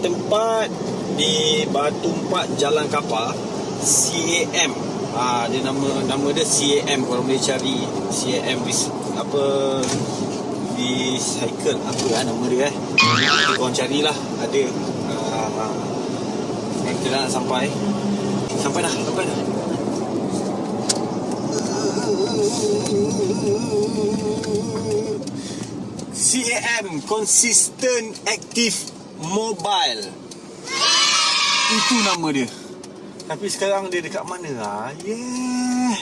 tempat di Batu Empat Jalan Kapal CAM. Ah dia nama nama dia CAM kalau boleh cari CAM apa di cycle apa lah nama dia eh. Korang carilah ada. Ah, kita dah nak sampai. Sampai dah, sampai dah. CAM Consistent Active Mobile. Itu nama dia. Tapi sekarang dia dekat mana lah? Yeah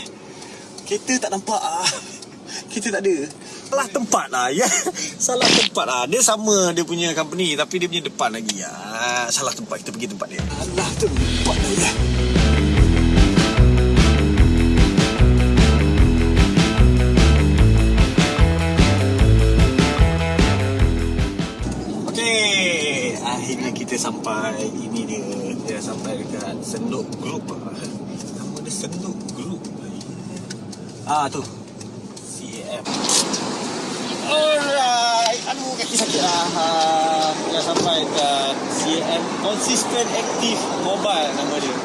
Kita tak nampak ah. Kita tak ada. Salah tempat lah ya. Yeah. Salah tempat lah. Dia sama dia punya company Tapi dia punya depan lagi ya. Salah tempat kita pergi tempat dia. Salah tempat lah ya Okey, akhirnya kita sampai. Ini dia. Kita sampai dekat Senduk Group. Nama dia Senduk Group. Ah tu. CAM. Alright. Aduh kaki sakit. Ha, kita sampai dekat CAM Consistent Active Mobile nama dia.